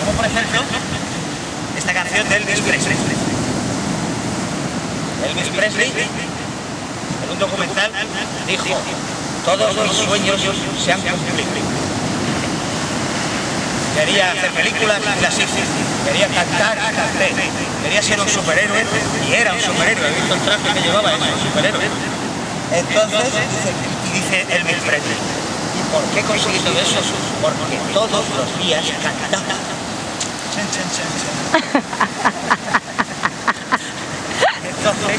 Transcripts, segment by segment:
Como por ejemplo, esta canción de Elvis Presley. Elvis Presley, en un documental, dijo, todos mis sueños se han cumplido. Quería hacer películas y las. Quería cantar y canté. Quería ser un superhéroe y era un superhéroe. He visto el traje que llevaba, es un superhéroe. Entonces, dice, Elvis Presley, ¿y por qué conseguí todo eso? Porque todos los días cantaba. Entonces,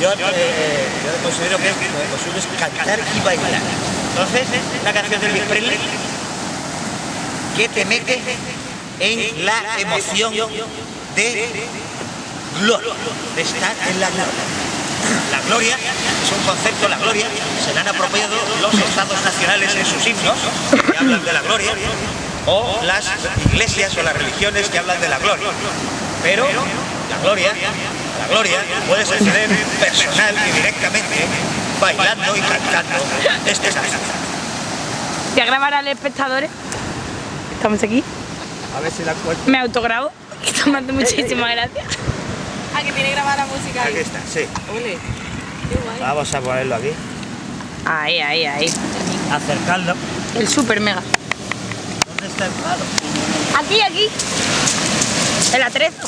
yo, eh, considero que lo posible es cantar y bailar. Entonces, la canción de Presley que te mete en la emoción de gloria, de estar en la gloria. La gloria es un concepto, la gloria, se le han apropiado los estados nacionales en sus himnos, que hablan de la gloria, o las iglesias o las religiones que hablan de la gloria. Pero la gloria, la gloria puede suceder personal y directamente bailando y cantando este salsa. ¿Te grabar al espectadores? Estamos aquí. A ver si la encuentro. Me autograbo. Esto me hace muchísimas gracias. Ah, que tiene grabada la música Aquí ahí. está, sí. Ole. Qué guay. Vamos a ponerlo aquí. Ahí, ahí, ahí. Acercarlo. El super mega. ¿Dónde está el palo? Aquí, aquí. El atrezo.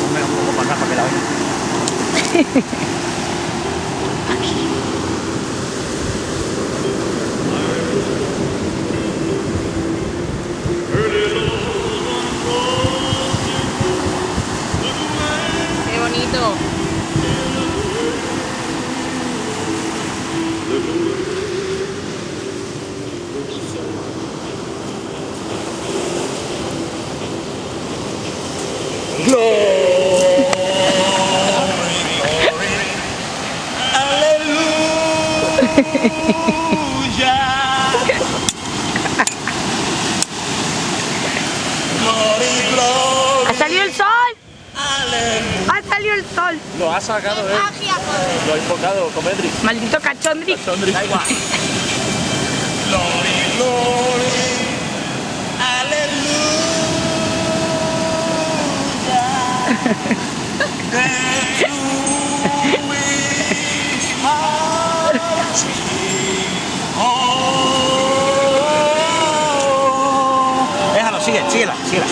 Ponme un poco para acá para que la oiga. Qué bonito. ¡Ha salido el sol! ¡Ha salido el sol! Lo ha sacado él. Lo ha invocado Comedri. Maldito cachondri. Da igual. Glory, glory, Déjalo, síguela, síguela.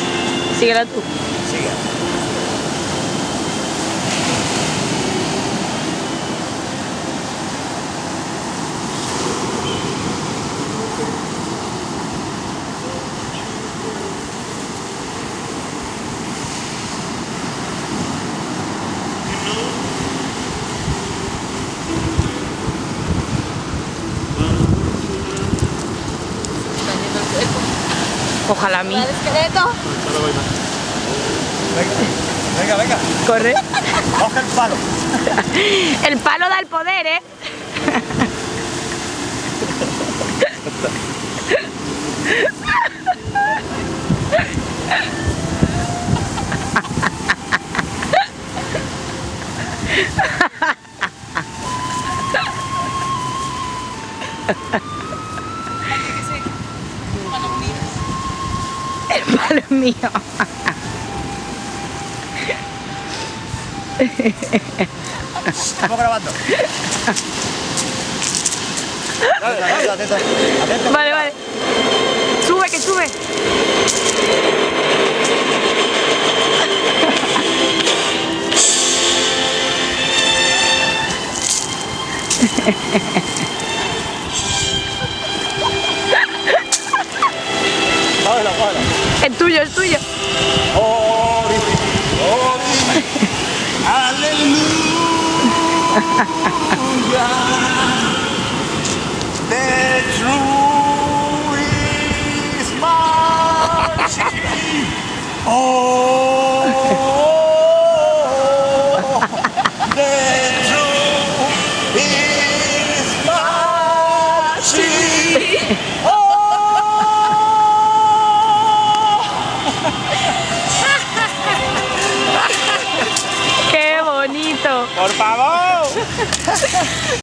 Síguela tú. Síguela. Ojalá a mí. El esqueleto. Venga, venga, Corre. coge el palo. El palo da el poder, ¿eh? Es mío. Estamos grabando. Dale, dale, atento, atento. Vale, vale. Sube, que sube. Es tuyo, es tuyo. The